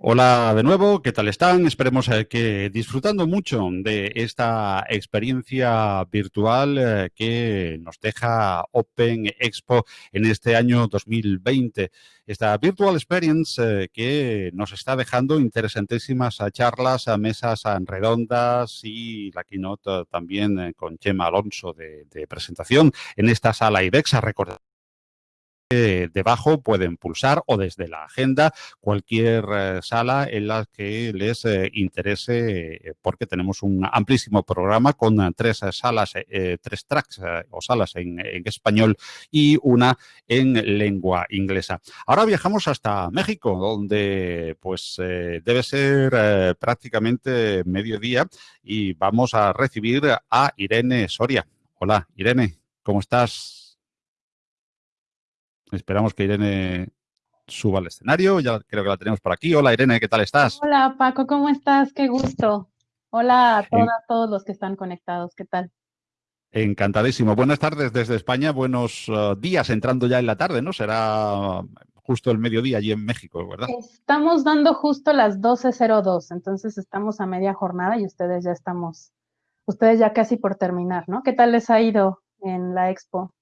Hola de nuevo, ¿qué tal están? Esperemos eh, que disfrutando mucho de esta experiencia virtual eh, que nos deja Open Expo en este año 2020. Esta Virtual Experience eh, que nos está dejando interesantísimas charlas, mesas redondas y la keynote también con Chema Alonso de, presentación en esta sala IBEX. Recordar debajo pueden pulsar o desde la agenda cualquier eh, sala en la que les eh, interese eh, porque tenemos un amplísimo programa con tres salas, tres tracks o salas en, español y una en lengua inglesa. Ahora viajamos hasta México donde pues debe ser prácticamente mediodía y vamos a recibir a Irene Soria. Hola Irene, ¿cómo estás? Esperamos que Irene suba al escenario. Ya creo que la tenemos por aquí. Hola Irene, ¿qué tal estás? Hola Paco, ¿cómo estás? Qué gusto. Hola a todas, todos los que están conectados. ¿Qué tal? Encantadísimo. Buenas tardes desde España. Buenos uh, días entrando ya en la tarde, ¿no? Será justo el mediodía allí en México, ¿verdad? Estamos dando justo las 12.02, entonces estamos a media jornada y ustedes ya estamos, ustedes ya casi por terminar, ¿no? ¿Qué tal les ha ido en la expo?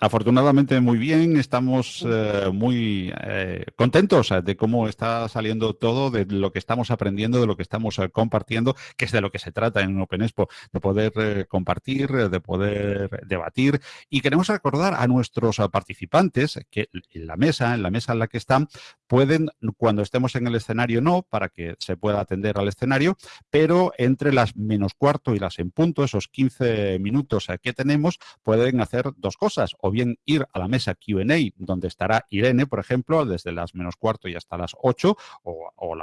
Afortunadamente muy bien, estamos eh, muy eh, contentos eh, de cómo está saliendo todo, de lo que estamos aprendiendo, de lo que estamos compartiendo, que es de lo que se trata en Open Expo, de poder compartir, de poder debatir. Y queremos recordar a nuestros participantes que en la mesa, en la mesa en la que están, pueden, cuando estemos en el escenario no, para que se pueda atender al escenario, pero entre las menos cuarto y las en punto, esos 15 minutos que tenemos, pueden hacer dos cosas o bien ir a la mesa Q&A, donde estará Irene, por ejemplo, desde las menos cuarto y hasta las 8, o,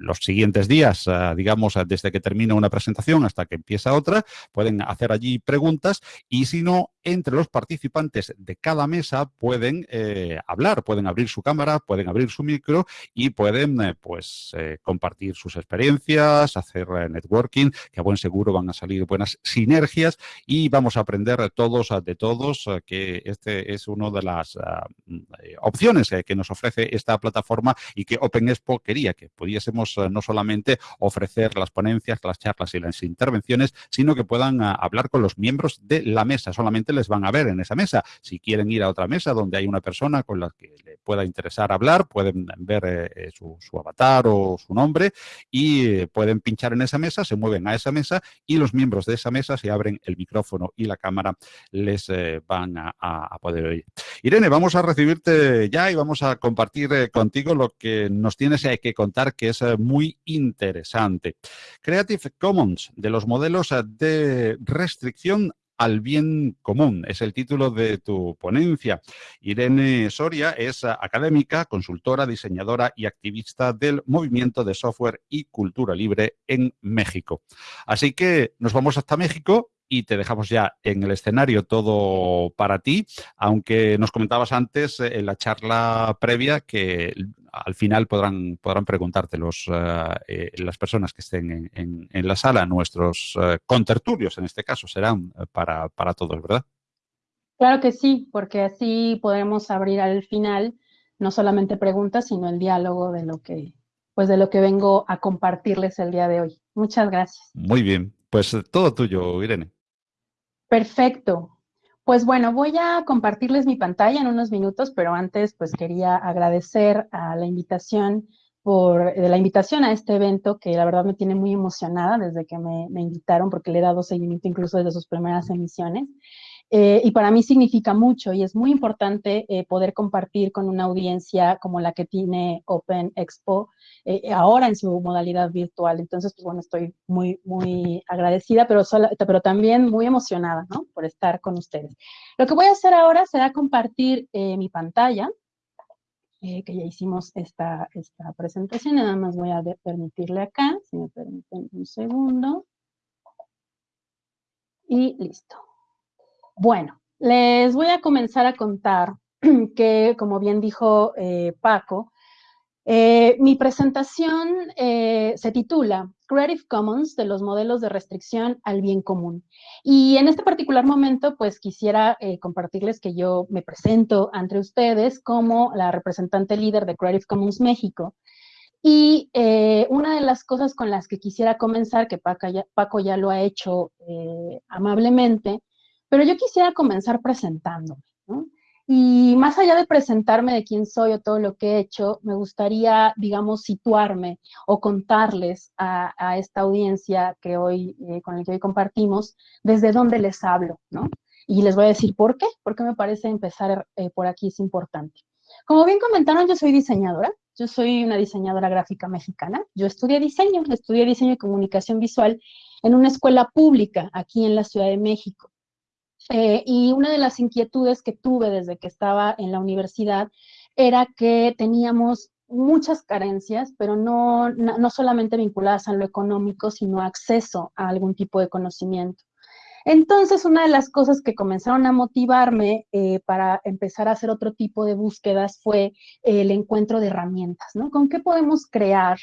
los siguientes días, eh, digamos, desde que termina una presentación hasta que empieza otra, pueden hacer allí preguntas y si no, entre los participantes de cada mesa pueden eh, hablar, pueden abrir su cámara, pueden abrir su micro y pueden eh, pues compartir sus experiencias, hacer networking, que a buen seguro van a salir buenas sinergias y vamos a aprender todos de todos que este es una de las ah, mm, eh, opciones que nos ofrece esta plataforma y que Open Expo quería que pudiésemos ah, no solamente ofrecer las ponencias, las charlas y las intervenciones, sino que puedan ah, hablar con los miembros de la mesa. Solamente les van a ver en esa mesa. Si quieren ir a otra mesa donde hay una persona con la que le pueda interesar hablar, pueden ver eh, eh, su, avatar o su nombre y pueden pinchar en esa mesa, se mueven a esa mesa y los miembros de esa mesa, se abren el micrófono y la cámara, les van a, a, poder oír. Irene, vamos a recibirte ya y vamos a compartir eh, contigo lo que nos tienes que contar que es eh, muy interesante. Creative Commons, de los modelos eh, de restricción al bien común. Es el título de tu ponencia. Irene Soria es académica, consultora, diseñadora y activista del movimiento de software y cultura libre en México. Así que nos vamos hasta México y te dejamos ya en el escenario todo para ti, aunque nos comentabas antes eh, en la charla previa que al final podrán, podrán preguntarte los, eh, eh, las personas que estén en, la sala, nuestros contertulios en este caso, serán para, para todos, ¿verdad? Claro que sí, porque así podemos abrir al final no solamente preguntas, sino el diálogo de lo que, pues de lo que vengo a compartirles el día de hoy. Muchas gracias. Muy bien, pues todo tuyo, Irene. Perfecto. Pues bueno, voy a compartirles mi pantalla en unos minutos, pero antes pues quería agradecer a la invitación por de la invitación a este evento que la verdad me tiene muy emocionada desde que me invitaron porque le he dado seguimiento incluso desde sus primeras emisiones. Eh, y para mí significa mucho y es muy importante eh, poder compartir con una audiencia como la que tiene Open Expo eh, ahora en su modalidad virtual. Entonces, pues bueno, estoy muy, muy agradecida, pero, pero también muy emocionada, ¿no? Por estar con ustedes. Lo que voy a hacer ahora será compartir mi pantalla, que ya hicimos esta, esta presentación. Nada más voy a permitirle acá, si me permiten un segundo. Y listo. Bueno, les voy a comenzar a contar que, como bien dijo eh, Paco, eh, mi presentación eh, se titula Creative Commons de los modelos de restricción al bien común. Y en este particular momento, pues quisiera compartirles que yo me presento ante ustedes como la representante líder de Creative Commons México. Y una de las cosas con las que quisiera comenzar, que Paco ya, lo ha hecho amablemente, pero yo quisiera comenzar presentándome. Y más allá de presentarme de quién soy o todo lo que he hecho, me gustaría, digamos, situarme o contarles a, esta audiencia que hoy, eh, con la que hoy compartimos, desde dónde les hablo, ¿no? Y les voy a decir por qué, porque me parece empezar eh, por aquí es importante. Como bien comentaron, yo soy diseñadora, yo soy una diseñadora gráfica mexicana, yo estudié diseño, estudié diseño y comunicación visual en una escuela pública aquí en la Ciudad de México. Eh, y una de las inquietudes que tuve desde que estaba en la universidad era que teníamos muchas carencias, pero no, no solamente vinculadas a lo económico, sino acceso a algún tipo de conocimiento. Entonces, una de las cosas que comenzaron a motivarme eh, para empezar a hacer otro tipo de búsquedas fue el encuentro de herramientas, ¿no? ¿Con qué podemos crear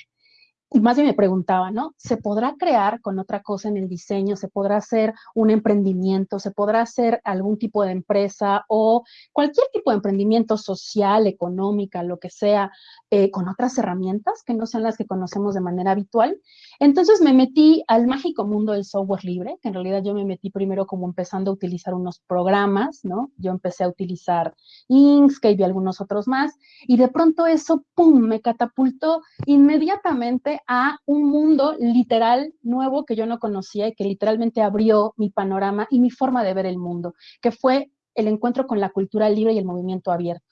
y más bien me preguntaba, ¿no? ¿Se podrá crear con otra cosa en el diseño? ¿Se podrá hacer un emprendimiento? ¿Se podrá hacer algún tipo de empresa o cualquier tipo de emprendimiento social, económica, lo que sea, eh, con otras herramientas que no sean las que conocemos de manera habitual? Entonces me metí al mágico mundo del software libre, que en realidad yo me metí primero como empezando a utilizar unos programas, ¿no? Yo empecé a utilizar Inkscape y algunos otros más, y de pronto eso, ¡pum!, me catapultó inmediatamente a un mundo literal nuevo que yo no conocía y que literalmente abrió mi panorama y mi forma de ver el mundo, que fue el encuentro con la cultura libre y el movimiento abierto.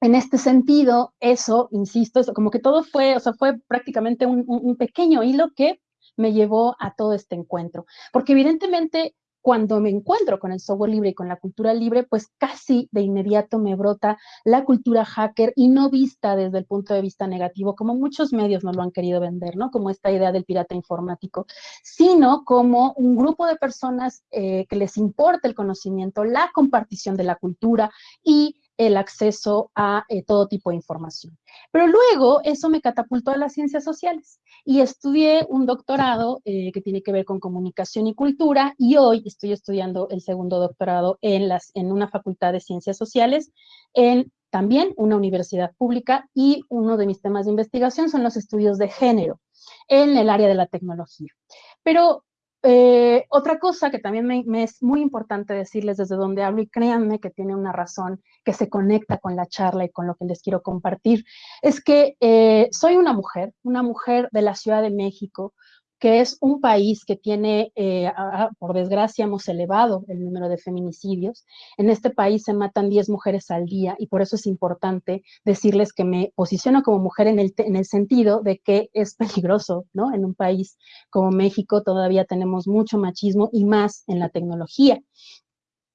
En este sentido, eso, insisto, eso, como que todo fue, o sea, fue prácticamente un, un pequeño hilo que me llevó a todo este encuentro. Porque evidentemente cuando me encuentro con el software libre y con la cultura libre, pues casi de inmediato me brota la cultura hacker y no vista desde el punto de vista negativo, como muchos medios nos lo han querido vender, ¿no? Como esta idea del pirata informático, sino como un grupo de personas eh, que les importa el conocimiento, la compartición de la cultura y el acceso a eh, todo tipo de información. Pero luego eso me catapultó a las ciencias sociales y estudié un doctorado eh, que tiene que ver con comunicación y cultura y hoy estoy estudiando el segundo doctorado en, las, en una facultad de ciencias sociales en también una universidad pública y uno de mis temas de investigación son los estudios de género en el área de la tecnología. Pero eh, otra cosa que también me, es muy importante decirles desde donde hablo, y créanme que tiene una razón que se conecta con la charla y con lo que les quiero compartir, es que eh, soy una mujer, una mujer de la Ciudad de México, que es un país que tiene, eh, por desgracia, hemos elevado el número de feminicidios. En este país se matan 10 mujeres al día y por eso es importante decirles que me posiciono como mujer en el, en el sentido de que es peligroso, ¿no? En un país como México todavía tenemos mucho machismo y más en la tecnología.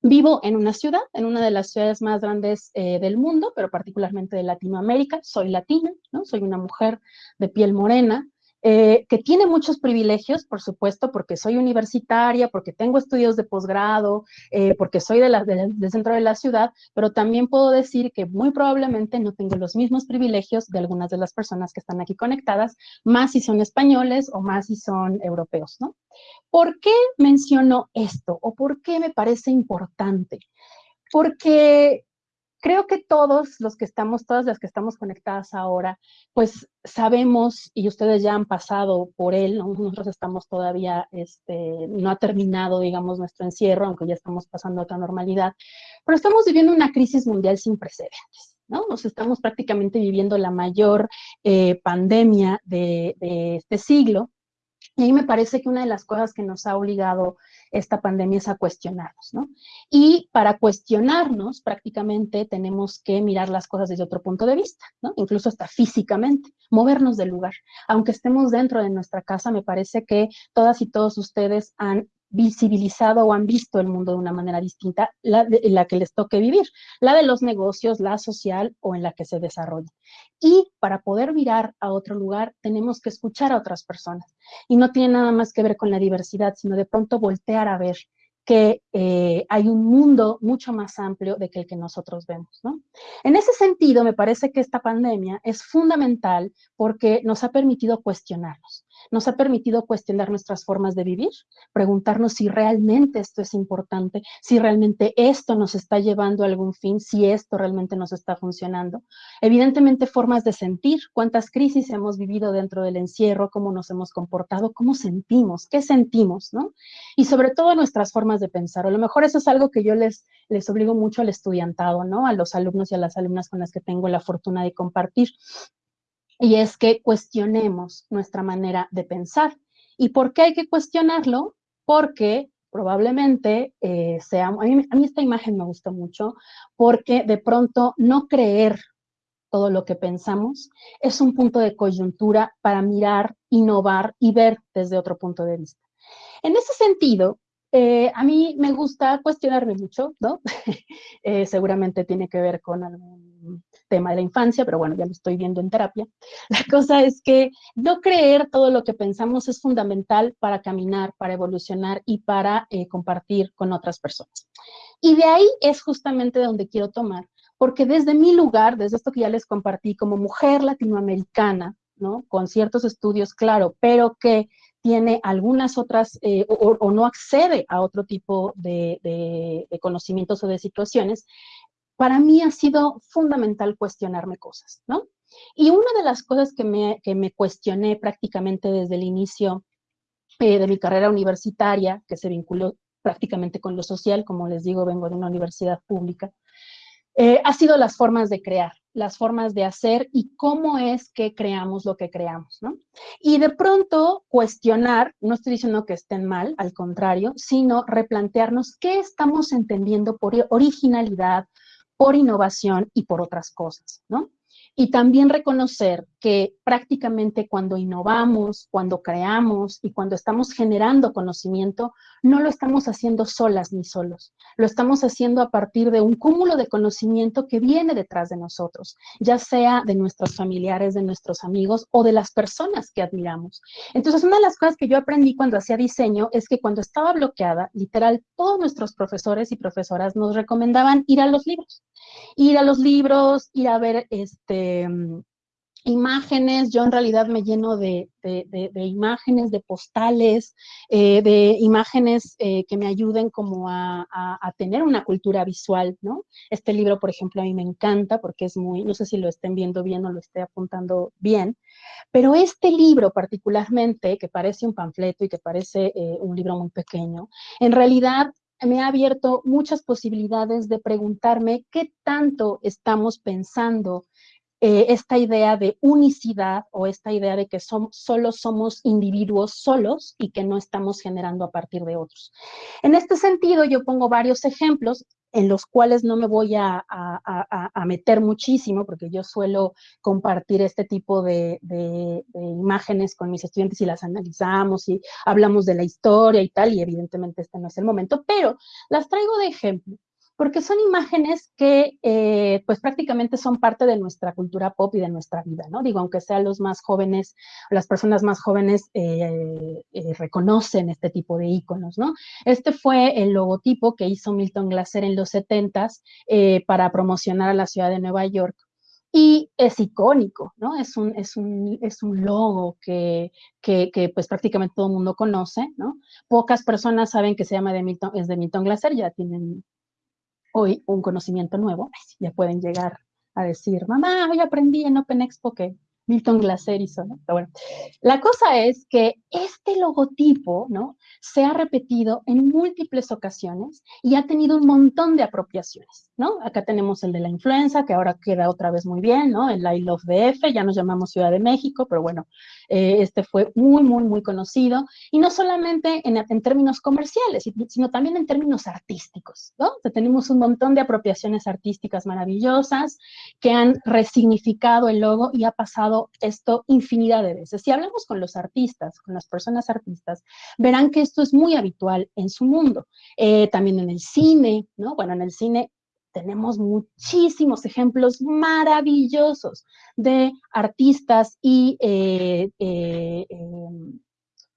Vivo en una ciudad, en una de las ciudades más grandes eh, del mundo, pero particularmente de Latinoamérica. Soy latina, ¿no? Soy una mujer de piel morena, eh, que tiene muchos privilegios, por supuesto, porque soy universitaria, porque tengo estudios de posgrado, eh, porque soy de del centro de la ciudad, pero también puedo decir que muy probablemente no tengo los mismos privilegios de algunas de las personas que están aquí conectadas, más si son españoles o más si son europeos, ¿no? ¿Por qué menciono esto o por qué me parece importante? Porque creo que todos los que estamos, todas las que estamos conectadas ahora, pues sabemos, y ustedes ya han pasado por él, nosotros estamos todavía, este, no ha terminado, digamos, nuestro encierro, aunque ya estamos pasando a otra normalidad, pero estamos viviendo una crisis mundial sin precedentes. ¿no? Nos estamos prácticamente viviendo la mayor eh, pandemia de, de este siglo, y ahí me parece que una de las cosas que nos ha obligado esta pandemia es a cuestionarnos, ¿no? Y para cuestionarnos, prácticamente tenemos que mirar las cosas desde otro punto de vista, ¿no? Incluso hasta físicamente, movernos del lugar. Aunque estemos dentro de nuestra casa, me parece que todas y todos ustedes han visibilizado o han visto el mundo de una manera distinta, la, la que les toque vivir, la de los negocios, la social o en la que se desarrolle. Y para poder mirar a otro lugar, tenemos que escuchar a otras personas. Y no tiene nada más que ver con la diversidad, sino de pronto voltear a ver que eh, hay un mundo mucho más amplio de que el que nosotros vemos. ¿no? En ese sentido, me parece que esta pandemia es fundamental porque nos ha permitido cuestionarnos. Nos ha permitido cuestionar nuestras formas de vivir, preguntarnos si realmente esto es importante, si realmente esto nos está llevando a algún fin, si esto realmente nos está funcionando. Evidentemente formas de sentir, cuántas crisis hemos vivido dentro del encierro, cómo nos hemos comportado, cómo sentimos, qué sentimos, ¿no? Y sobre todo nuestras formas de pensar. A lo mejor eso es algo que yo les, les obligo mucho al estudiantado, ¿no? A los alumnos y a las alumnas con las que tengo la fortuna de compartir y es que cuestionemos nuestra manera de pensar. ¿Y por qué hay que cuestionarlo? Porque probablemente eh, a mí, esta imagen me gusta mucho, porque de pronto no creer todo lo que pensamos es un punto de coyuntura para mirar, innovar y ver desde otro punto de vista. En ese sentido, eh, a mí me gusta cuestionarme mucho, ¿no? Eh, seguramente tiene que ver con algún tema de la infancia, pero bueno, ya lo estoy viendo en terapia. La cosa es que no creer todo lo que pensamos es fundamental para caminar, para evolucionar y para eh, compartir con otras personas. Y de ahí es justamente donde quiero tomar, porque desde mi lugar, desde esto que ya les compartí como mujer latinoamericana, ¿no? Con ciertos estudios, claro, pero que tiene algunas otras eh, o, no accede a otro tipo de, conocimientos o de situaciones, para mí ha sido fundamental cuestionarme cosas, ¿no? Y una de las cosas que me, que me cuestioné prácticamente desde el inicio eh, de mi carrera universitaria, que se vinculó prácticamente con lo social, como les digo, vengo de una universidad pública, eh, ha sido las formas de crear, las formas de hacer y cómo es que creamos lo que creamos, ¿no? Y de pronto cuestionar, no estoy diciendo que estén mal, al contrario, sino replantearnos qué estamos entendiendo por originalidad, por innovación y por otras cosas, ¿no? Y también reconocer que prácticamente cuando innovamos, cuando creamos y cuando estamos generando conocimiento, no lo estamos haciendo solas ni solos. Lo estamos haciendo a partir de un cúmulo de conocimiento que viene detrás de nosotros, ya sea de nuestros familiares, de nuestros amigos o de las personas que admiramos. Entonces, una de las cosas que yo aprendí cuando hacía diseño es que cuando estaba bloqueada, literal, todos nuestros profesores y profesoras nos recomendaban ir a los libros. Ir a los libros, ir a ver este imágenes, yo en realidad me lleno de, imágenes, de postales, eh, de imágenes eh, que me ayuden como a, tener una cultura visual, ¿no? Este libro, por ejemplo, a mí me encanta porque es muy, no sé si lo estén viendo bien o lo esté apuntando bien, pero este libro particularmente, que parece un panfleto y que parece eh, un libro muy pequeño, en realidad me ha abierto muchas posibilidades de preguntarme qué tanto estamos pensando eh, esta idea de unicidad o esta idea de que solo somos individuos solos y que no estamos generando a partir de otros. En este sentido, yo pongo varios ejemplos en los cuales no me voy a, meter muchísimo, porque yo suelo compartir este tipo de, de, imágenes con mis estudiantes y las analizamos y hablamos de la historia y tal, y evidentemente este no es el momento, pero las traigo de ejemplo porque son imágenes que eh, pues prácticamente son parte de nuestra cultura pop y de nuestra vida, ¿no? Digo, aunque sean los más jóvenes, las personas más jóvenes eh, eh, reconocen este tipo de iconos, ¿no? Este fue el logotipo que hizo Milton Glaser en los 70s para promocionar a la ciudad de Nueva York y es icónico, ¿no? Es un, es un, es un logo que, que, que, pues prácticamente todo el mundo conoce, ¿no? Pocas personas saben que se llama de Milton, es de Milton Glaser, ya tienen hoy un conocimiento nuevo, ya pueden llegar a decir, mamá, hoy aprendí en Open Expo que Milton Glaser hizo, ¿no? Pero bueno, la cosa es que este logotipo, ¿no? Se ha repetido en múltiples ocasiones y ha tenido un montón de apropiaciones, ¿no? Acá tenemos el de la influenza, que ahora queda otra vez muy bien, ¿no? El I Love DF, ya nos llamamos Ciudad de México, pero bueno, eh, este fue muy, muy, muy conocido, y no solamente en, en, términos comerciales, sino también en términos artísticos, ¿no? O sea, tenemos un montón de apropiaciones artísticas maravillosas que han resignificado el logo y ha pasado esto infinidad de veces. Si hablamos con los artistas, con las personas artistas, verán que esto es muy habitual en su mundo. Eh, también en el cine, ¿no? Bueno, en el cine tenemos muchísimos ejemplos maravillosos de artistas y eh, eh,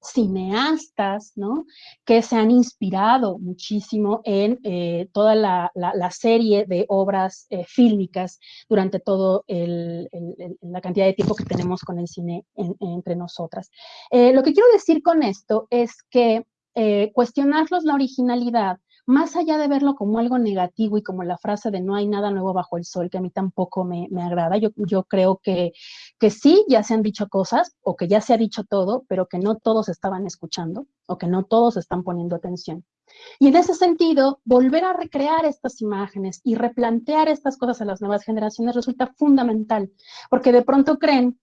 cineastas, ¿no? Que se han inspirado muchísimo en eh, toda la, serie de obras eh, fílmicas durante todo la cantidad de tiempo que tenemos con el cine entre nosotras. Eh, lo que quiero decir con esto es que cuestionarlos la originalidad más allá de verlo como algo negativo y como la frase de no hay nada nuevo bajo el sol, que a mí tampoco me, agrada, yo, yo creo que, que sí, ya se han dicho cosas o que ya se ha dicho todo, pero que no todos estaban escuchando o que no todos están poniendo atención. Y en ese sentido, volver a recrear estas imágenes y replantear estas cosas a las nuevas generaciones resulta fundamental, porque de pronto creen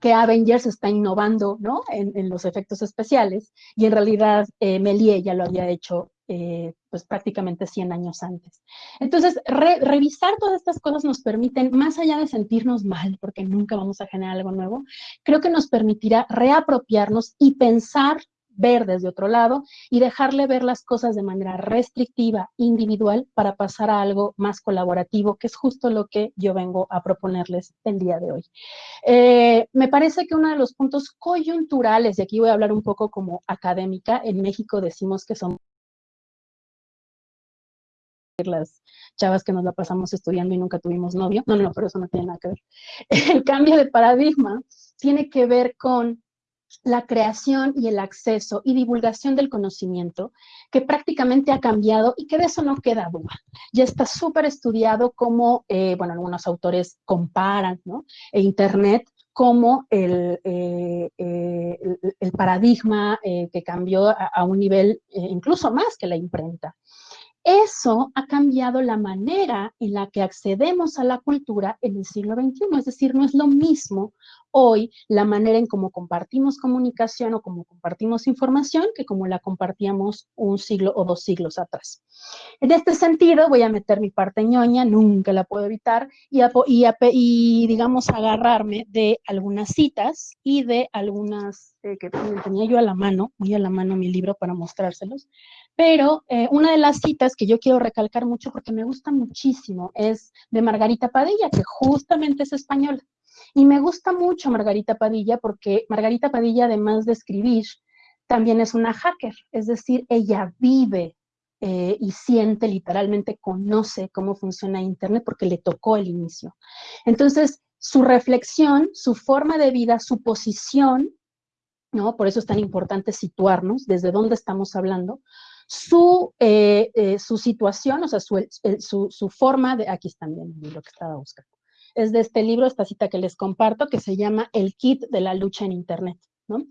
que Avengers está innovando ¿no? en, los efectos especiales y en realidad eh, Melie ya lo había hecho eh, pues prácticamente 100 años antes. Entonces, revisar todas estas cosas nos permiten, más allá de sentirnos mal, porque nunca vamos a generar algo nuevo, creo que nos permitirá reapropiarnos y pensar ver desde otro lado y dejarle ver las cosas de manera restrictiva, individual, para pasar a algo más colaborativo, que es justo lo que yo vengo a proponerles el día de hoy. Eh, me parece que uno de los puntos coyunturales, y aquí voy a hablar un poco como académica, en México decimos que son las chavas que nos la pasamos estudiando y nunca tuvimos novio. No, no, pero eso no tiene nada que ver. El cambio de paradigma tiene que ver con la creación y el acceso y divulgación del conocimiento que prácticamente ha cambiado y que de eso no queda duda. Ya está súper estudiado como, eh, bueno, algunos autores comparan, ¿no? E Internet como el, eh, eh, el, paradigma que cambió a un nivel incluso más que la imprenta. Eso ha cambiado la manera en la que accedemos a la cultura en el siglo XXI. Es decir, no es lo mismo hoy la manera en cómo compartimos comunicación o cómo compartimos información que como la compartíamos un siglo o dos siglos atrás. En este sentido, voy a meter mi parte ñoña, nunca la puedo evitar, y, y, digamos agarrarme de algunas citas y de algunas eh, que tenía yo a la mano, muy a la mano mi libro para mostrárselos, pero eh, una de las citas que yo quiero recalcar mucho porque me gusta muchísimo es de Margarita Padilla, que justamente es española. Y me gusta mucho Margarita Padilla porque Margarita Padilla, además de escribir, también es una hacker, es decir, ella vive eh, y siente, literalmente conoce cómo funciona Internet porque le tocó el inicio. Entonces, su reflexión, su forma de vida, su posición, ¿no? Por eso es tan importante situarnos desde dónde estamos hablando, su, eh, eh, su situación, o sea, su, su, forma de, aquí están bien lo que estaba buscando, es de este libro, esta cita que les comparto, que se llama El kit de la lucha en Internet. ¿no?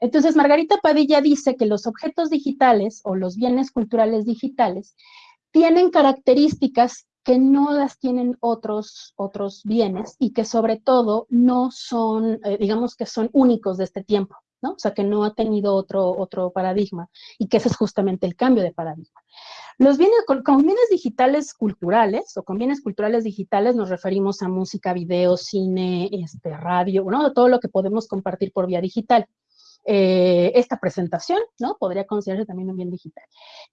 Entonces, Margarita Padilla dice que los objetos digitales o los bienes culturales digitales tienen características que no las tienen otros, otros bienes y que sobre todo no son, eh, digamos que son únicos de este tiempo. ¿No? O sea, que no ha tenido otro, otro paradigma y que ese es justamente el cambio de paradigma. Los bienes, con, bienes digitales culturales o con bienes culturales digitales nos referimos a música, video, cine, este, radio, todo lo que podemos compartir por vía digital. Eh, esta presentación, ¿no? Podría considerarse también un bien digital.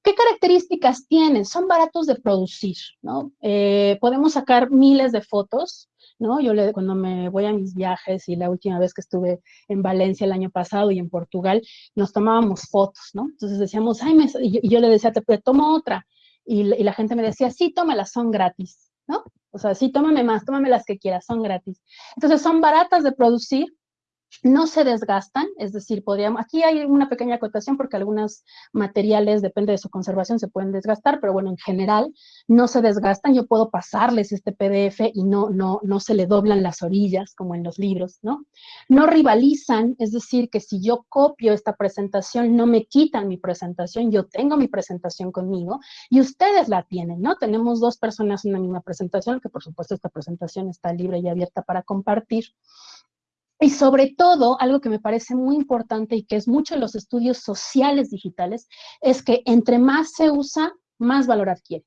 ¿Qué características tienen? Son baratos de producir, ¿no? Eh, podemos sacar miles de fotos, ¿no? Yo le, cuando me voy a mis viajes y la última vez que estuve en Valencia el año pasado y en Portugal, nos tomábamos fotos, ¿no? Entonces decíamos, ay, y, yo, le decía, te, tomo otra. Y, y, la gente me decía, sí, tómalas, son gratis, ¿no? O sea, sí, tómame más, tómame las que quieras, son gratis. Entonces son baratas de producir, no se desgastan, es decir, podríamos, aquí hay una pequeña acotación porque algunos materiales, depende de su conservación, se pueden desgastar, pero bueno, en general no se desgastan, yo puedo pasarles este PDF y no, no, no se le doblan las orillas como en los libros, ¿no? No rivalizan, es decir, que si yo copio esta presentación, no me quitan mi presentación, yo tengo mi presentación conmigo y ustedes la tienen, ¿no? Tenemos dos personas en la misma presentación, que por supuesto esta presentación está libre y abierta para compartir. Y sobre todo, algo que me parece muy importante y que es mucho en los estudios sociales digitales, es que entre más se usa, más valor adquiere.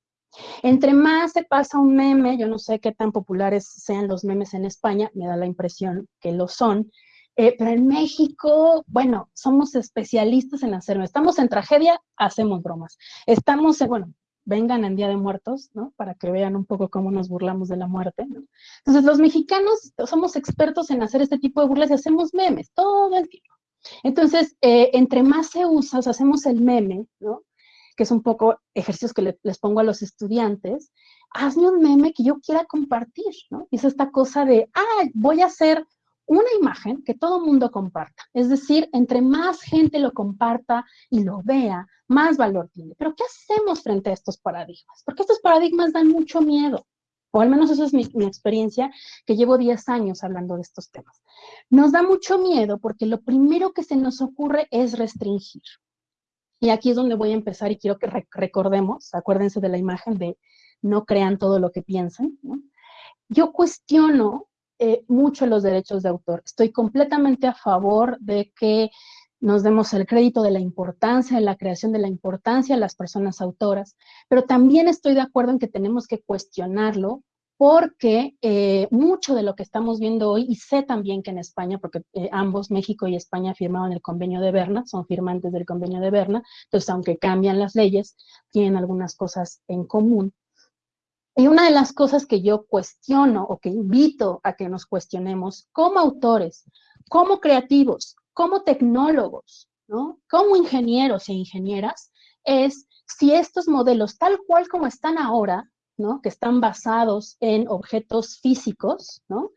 Entre más se pasa un meme, yo no sé qué tan populares sean los memes en España, me da la impresión que lo son, eh, pero en México, bueno, somos especialistas en hacerlo. Estamos en tragedia, hacemos bromas. Estamos, en, bueno, vengan en Día de Muertos, ¿no? Para que vean un poco cómo nos burlamos de la muerte. Entonces, los mexicanos somos expertos en hacer este tipo de burlas y hacemos memes todo el tiempo. Entonces, eh, entre más se usa, hacemos el meme, ¿no? Que es un poco ejercicios que les pongo a los estudiantes. Hazme un meme que yo quiera compartir, ¿no? Es esta cosa de, ah, voy a hacer una imagen que todo mundo comparta. Es decir, entre más gente lo comparta y lo vea, más valor tiene. Pero ¿qué hacemos frente a estos paradigmas? Porque estos paradigmas dan mucho miedo, o al menos esa es mi, mi, experiencia, que llevo 10 años hablando de estos temas. Nos da mucho miedo porque lo primero que se nos ocurre es restringir. Y aquí es donde voy a empezar y quiero que recordemos, acuérdense de la imagen de no crean todo lo que piensen. ¿no? Yo cuestiono eh, mucho los derechos de autor. Estoy completamente a favor de que nos demos el crédito de la importancia, de la creación de la importancia a las personas autoras, pero también estoy de acuerdo en que tenemos que cuestionarlo porque eh, mucho de lo que estamos viendo hoy, y sé también que en España, porque eh, ambos, México y España, firmaron el convenio de Berna, son firmantes del convenio de Berna, entonces aunque cambian las leyes, tienen algunas cosas en común. Y una de las cosas que yo cuestiono o que invito a que nos cuestionemos como autores, como creativos, como tecnólogos, ¿no? como ingenieros e ingenieras, es si estos modelos, tal cual como están ahora, ¿no? que están basados en objetos físicos, ¿no?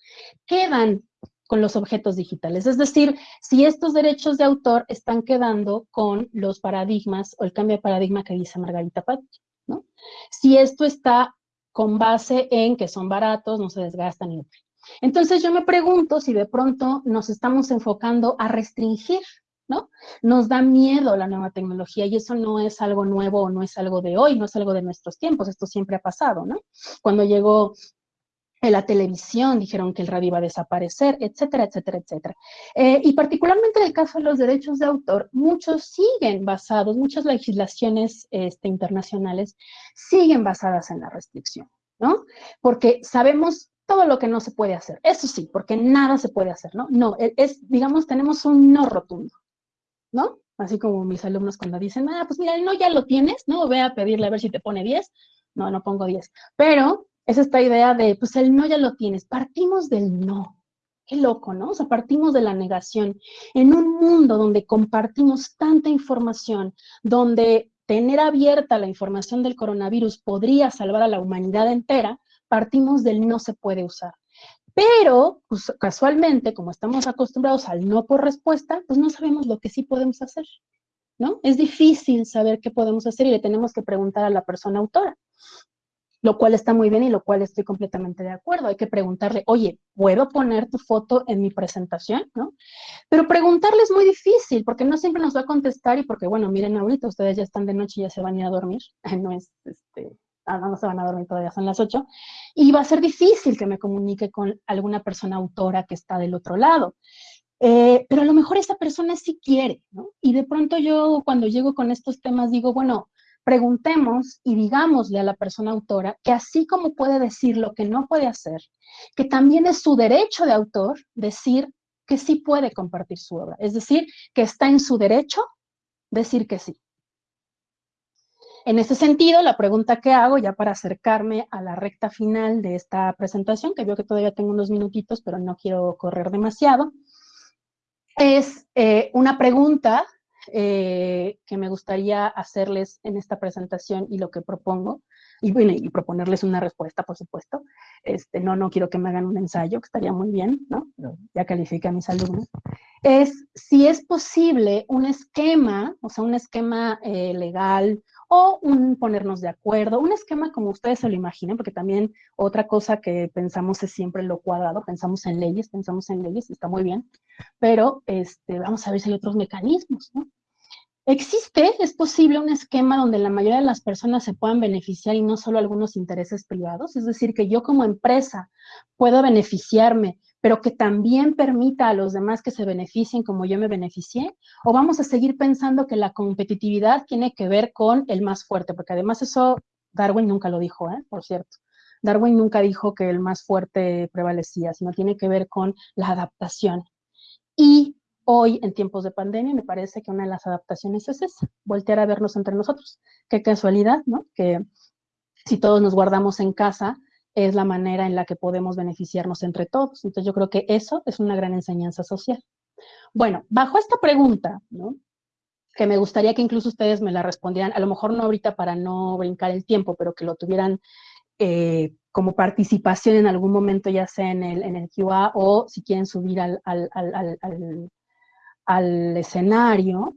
quedan con los objetos digitales. Es decir, si estos derechos de autor están quedando con los paradigmas o el cambio de paradigma que dice Margarita Patti. ¿no? Si esto está con base en que son baratos, no se desgastan. Y... Entonces yo me pregunto si de pronto nos estamos enfocando a restringir, ¿no? Nos da miedo la nueva tecnología y eso no es algo nuevo no es algo de hoy, no es algo de nuestros tiempos, esto siempre ha pasado, ¿no? Cuando llegó la televisión dijeron que el radio iba a desaparecer, etcétera, etcétera, etcétera. Eh, y particularmente en el caso de los derechos de autor, muchos siguen basados, muchas legislaciones este, internacionales siguen basadas en la restricción, ¿no? Porque sabemos todo lo que no se puede hacer, eso sí, porque nada se puede hacer, ¿no? No, e, es, digamos, tenemos un no rotundo, ¿no? Así como mis alumnos cuando dicen, ah, pues mira, no, ya lo tienes, ¿no? Ve a pedirle a ver si te pone 10. No, no pongo 10. Pero es esta idea de, pues el no ya lo tienes, partimos del no. Qué loco, ¿no? O sea, partimos de la negación. En un mundo donde compartimos tanta información, donde tener abierta la información del coronavirus podría salvar a la humanidad entera, partimos del no se puede usar. Pero, pues, casualmente, como estamos acostumbrados al no por respuesta, pues no sabemos lo que sí podemos hacer, ¿no? Es difícil saber qué podemos hacer y le tenemos que preguntar a la persona autora lo cual está muy bien y lo cual estoy completamente de acuerdo. Hay que preguntarle, oye, ¿puedo poner tu foto en mi presentación? ¿No? Pero preguntarle es muy difícil porque no siempre nos va a contestar y porque, bueno, miren, ahorita ustedes ya están de noche y ya se van a ir a dormir. No es, este, ah, no, se van a dormir todavía, son las 8. Y va a ser difícil que me comunique con alguna persona autora que está del otro lado. Eh, pero a lo mejor esa persona sí quiere, ¿no? Y de pronto yo cuando llego con estos temas digo, bueno, preguntemos y digámosle a la persona autora que así como puede decir lo que no puede hacer, que también es su derecho de autor decir que sí puede compartir su obra. Es decir, que está en su derecho decir que sí. En ese sentido, la pregunta que hago, ya para acercarme a la recta final de esta presentación, que veo que todavía tengo unos minutitos, pero no quiero correr demasiado, es eh, una pregunta eh, que me gustaría hacerles en esta presentación y lo que propongo, y, bueno, y proponerles una respuesta, por supuesto. Este, no, no quiero que me hagan un ensayo, que estaría muy bien, ¿no? ya califique a mis alumnos. Es si es posible un esquema, o sea, un esquema eh, legal o un ponernos de acuerdo, un esquema como ustedes se lo imaginen, porque también otra cosa que pensamos es siempre lo cuadrado, pensamos en leyes, pensamos en leyes, está muy bien, pero este, vamos a ver si hay otros mecanismos, ¿no? Existe, es posible un esquema donde la mayoría de las personas se puedan beneficiar y no solo algunos intereses privados, es decir, que yo como empresa puedo beneficiarme, pero que también permita a los demás que se beneficien como yo me beneficié, o vamos a seguir pensando que la competitividad tiene que ver con el más fuerte, porque además eso Darwin nunca lo dijo, ¿eh? por cierto. Darwin nunca dijo que el más fuerte prevalecía, sino tiene que ver con la adaptación. Y hoy, en tiempos de pandemia, me parece que una de las adaptaciones es esa, voltear a vernos entre nosotros. Qué casualidad, ¿no? Que si todos nos guardamos en casa, es la manera en la que podemos beneficiarnos entre todos. Entonces yo creo que eso es una gran enseñanza social. Bueno, bajo esta pregunta, ¿no? que me gustaría que incluso ustedes me la respondieran, a lo mejor no ahorita para no brincar el tiempo, pero que lo tuvieran eh, como participación en algún momento, ya sea en el, en el QA o si quieren subir al, al, al, al, escenario,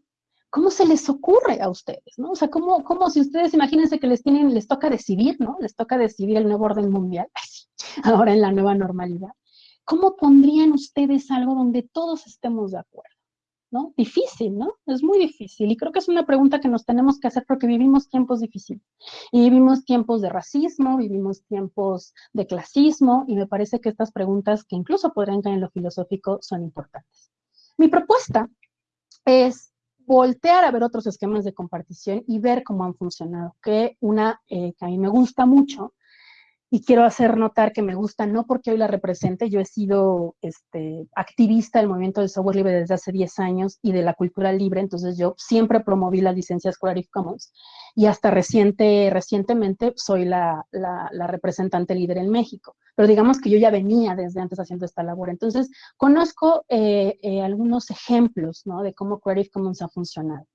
¿cómo se les ocurre a ustedes? ¿no? O sea, ¿cómo, cómo si ustedes imagínense que les, tienen, les toca decidir, ¿no? Les toca decidir el nuevo orden mundial, ahora en la nueva normalidad. ¿Cómo pondrían ustedes algo donde todos estemos de acuerdo? ¿No? Difícil, ¿no? Es muy difícil y creo que es una pregunta que nos tenemos que hacer porque vivimos tiempos difíciles. Y vivimos tiempos de racismo, vivimos tiempos de clasismo y me parece que estas preguntas que incluso podrían caer en lo filosófico son importantes. Mi propuesta es voltear a ver otros esquemas de compartición y ver cómo han funcionado, que una eh, que a mí me gusta mucho y quiero hacer notar que me gusta, no porque hoy la represente, yo he sido este, activista del movimiento del software libre desde hace 10 años y de la cultura libre, entonces yo siempre promoví las licencias Creative Commons y hasta reciente, recientemente soy la, la, representante líder en México, pero digamos que yo ya venía desde antes haciendo esta labor, entonces conozco eh, eh, algunos ejemplos ¿no? de cómo Creative Commons ha funcionado.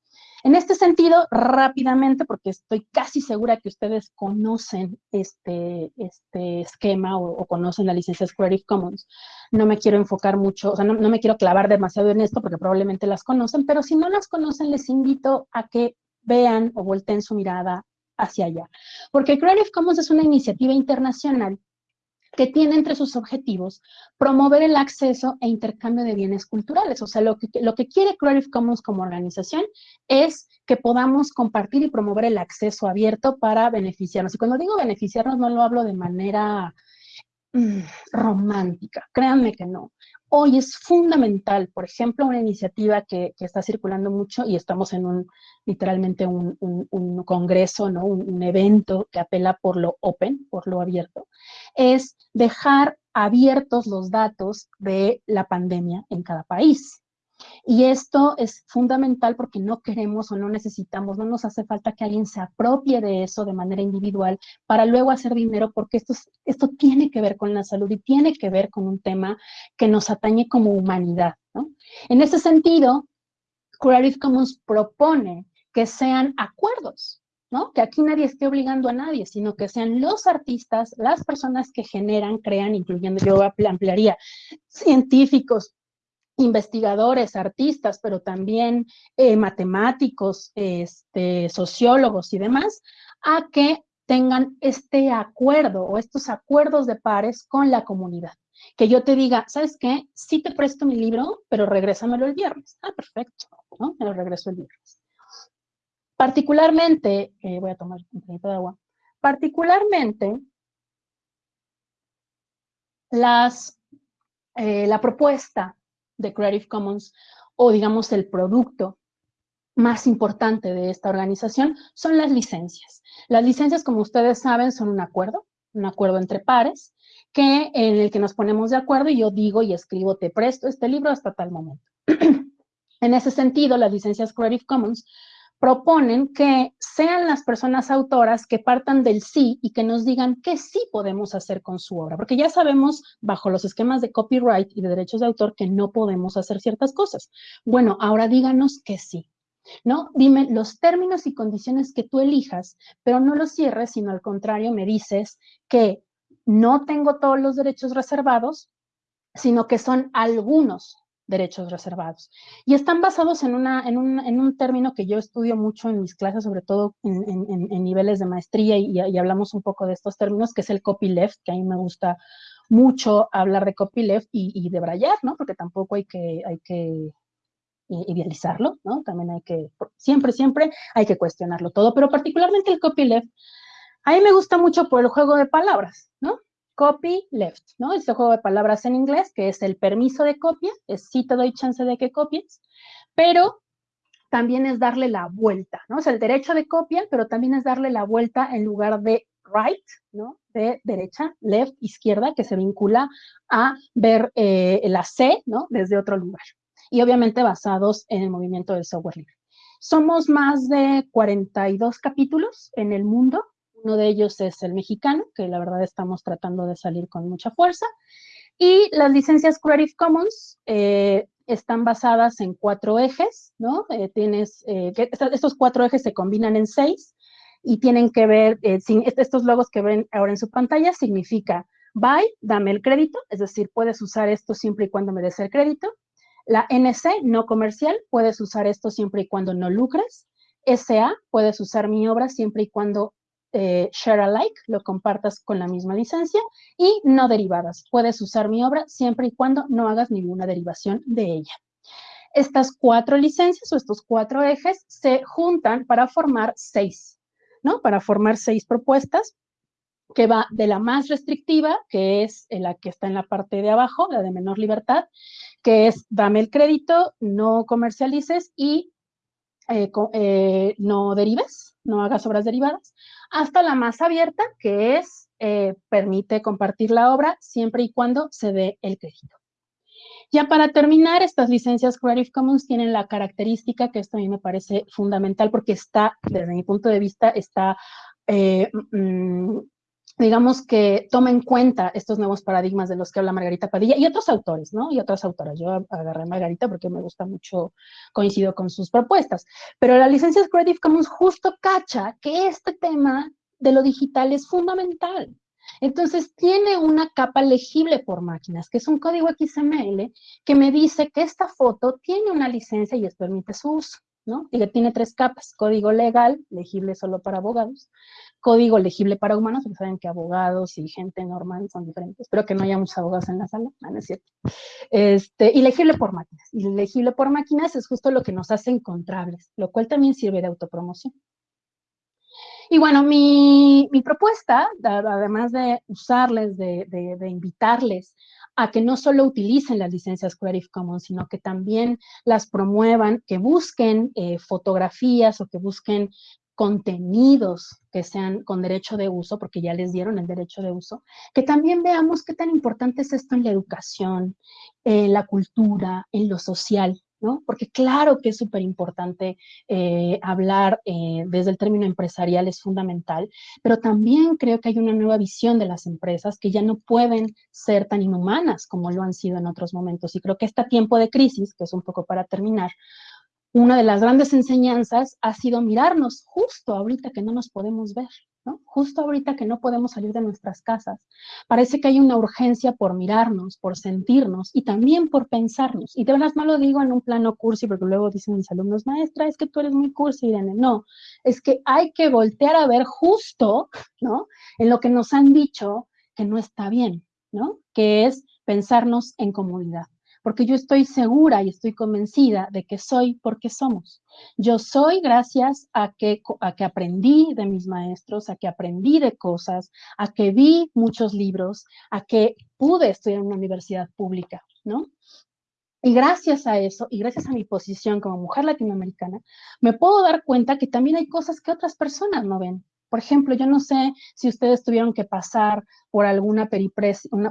En este sentido, rápidamente, porque estoy casi segura que ustedes conocen este, este esquema o, conocen la licencia Creative Commons, no me quiero enfocar mucho, o sea, no, no me quiero clavar demasiado en esto porque probablemente las conocen, pero si no las conocen, les invito a que vean o volteen su mirada hacia allá. Porque Creative Commons es una iniciativa internacional que tiene entre sus objetivos promover el acceso e intercambio de bienes culturales. O sea, lo que, lo que quiere Creative Commons como organización es que podamos compartir y promover el acceso abierto para beneficiarnos. Y cuando digo beneficiarnos, no lo hablo de manera mm, romántica, créanme que no. Hoy es fundamental, por ejemplo, una iniciativa que, está circulando mucho y estamos en un, literalmente un, congreso, ¿no? Un, evento que apela por lo open, por lo abierto, es dejar abiertos los datos de la pandemia en cada país. Y esto es fundamental porque no queremos o no necesitamos, no nos hace falta que alguien se apropie de eso de manera individual para luego hacer dinero, porque esto, esto tiene que ver con la salud y tiene que ver con un tema que nos atañe como humanidad. En ese sentido, Creative Commons propone que sean acuerdos, ¿no? Que aquí nadie esté obligando a nadie, sino que sean los artistas, las personas que generan, crean, incluyendo, yo ampliaría, científicos, investigadores, artistas, pero también eh, matemáticos, este, sociólogos y demás, a que tengan este acuerdo o estos acuerdos de pares con la comunidad. Que yo te diga, ¿sabes qué? Sí te presto mi libro, pero regrésamelo el viernes. Ah, perfecto. Me lo regreso el viernes. Particularmente, eh, voy a tomar un poquito de agua, particularmente las, eh, la propuesta de Creative Commons o digamos el producto más importante de esta organización son las licencias. Las licencias, como ustedes saben, son un acuerdo, un acuerdo entre pares, que, en el que nos ponemos de acuerdo y yo digo y escribo, te presto este libro hasta tal momento. en ese sentido, las licencias Creative Commons proponen que sean las personas autoras que partan del sí y que nos digan qué sí podemos hacer con su obra, porque ya sabemos bajo los esquemas de copyright y de derechos de autor que no podemos hacer ciertas cosas. Bueno, ahora díganos que sí. ¿No? Dime los términos y condiciones que tú elijas, pero no los cierres, sino al contrario me dices que no tengo todos los derechos reservados, sino que son algunos derechos reservados. Y están basados en, una, en, un, en un término que yo estudio mucho en mis clases, sobre todo en, en, niveles de maestría, y, y, hablamos un poco de estos términos, que es el copyleft, que a mí me gusta mucho hablar de copyleft y, y de Brayar, ¿no? Porque tampoco hay que, hay que idealizarlo, ¿no? También hay que, siempre, siempre hay que cuestionarlo todo, pero particularmente el copyleft, a mí me gusta mucho por el juego de palabras, ¿no? Copy left, ¿no? Este juego de palabras en inglés, que es el permiso de copia, es si te doy chance de que copies, pero también es darle la vuelta, ¿no? Es el derecho de copia, pero también es darle la vuelta en lugar de right, ¿no? De derecha, left, izquierda, que se vincula a ver eh, la C, ¿no? Desde otro lugar. Y obviamente basados en el movimiento del software libre. Somos más de 42 capítulos en el mundo, uno de ellos es el mexicano, que la verdad estamos tratando de salir con mucha fuerza. Y las licencias Creative Commons, eh, están basadas en cuatro ejes, ¿no? Eh, tienes, eh, estos cuatro ejes se combinan en seis y tienen que ver, eh, estos logos que ven ahora en su pantalla significa buy, dame el crédito, es decir, puedes usar esto siempre y cuando me des el crédito. La NC, no comercial, puedes usar esto siempre y cuando no lucres. SA, puedes usar mi obra siempre y cuando eh, share alike, lo compartas con la misma licencia, y no derivadas. Puedes usar mi obra siempre y cuando no hagas ninguna derivación de ella. Estas cuatro licencias o estos cuatro ejes se juntan para formar seis, ¿no? Para formar seis propuestas que va de la más restrictiva, que es la que está en la parte de abajo, la de menor libertad, que es dame el crédito, no comercialices y eh, eh, no derives, no hagas obras derivadas, hasta la más abierta, que es eh, permite compartir la obra siempre y cuando se dé el crédito. Ya para terminar, estas licencias Creative Commons tienen la característica que esto a mí me parece fundamental porque está, desde mi punto de vista, está mm, digamos que toma en cuenta estos nuevos paradigmas de los que habla Margarita Padilla y otros autores, ¿no? Y otras autoras. Yo agarré a Margarita porque me gusta mucho, coincido con sus propuestas. Pero la licencia Creative Commons justo cacha que este tema de lo digital es fundamental. Entonces tiene una capa legible por máquinas, que es un código XML que me dice que esta foto tiene una licencia y es permite su uso. ¿No? Y que tiene tres capas, código legal, legible solo para abogados, código legible para humanos, porque saben que abogados y gente normal son diferentes, espero que no haya muchos abogados en la sala, es cierto. Este, y legible por máquinas, y legible por máquinas es justo lo que nos hace encontrables, lo cual también sirve de autopromoción. Y bueno, mi, propuesta, además de usarles, de, de invitarles a que no solo utilicen las licencias Creative Commons, sino que también las promuevan, que busquen eh, fotografías o que busquen contenidos que sean con derecho de uso, porque ya les dieron el derecho de uso, que también veamos qué tan importante es esto en la educación, en la cultura, en lo social, Porque claro que es súper importante eh, hablar eh, desde el término empresarial, es fundamental, pero también creo que hay una nueva visión de las empresas que ya no pueden ser tan inhumanas como lo han sido en otros momentos. Y creo que este tiempo de crisis, que es un poco para terminar, una de las grandes enseñanzas ha sido mirarnos justo ahorita que no nos podemos ver, Justo ahorita que no podemos salir de nuestras casas, parece que hay una urgencia por mirarnos, por sentirnos y también por pensarnos. Y de verdad no lo digo en un plano cursi, porque luego dicen mis alumnos, maestra, es que tú eres muy cursi, Irene. No, es que hay que voltear a ver justo, ¿no? En lo que nos han dicho que no está bien, ¿no? Que es pensarnos en comodidad porque yo estoy segura y estoy convencida de que soy porque somos. Yo soy gracias a que, a que aprendí de mis maestros, a que aprendí de cosas, a que vi muchos libros, a que pude estudiar en una universidad pública, ¿no? Y gracias a eso, y gracias a mi posición como mujer latinoamericana, me puedo dar cuenta que también hay cosas que otras personas no ven. Por ejemplo, yo no sé si ustedes tuvieron que pasar por alguna,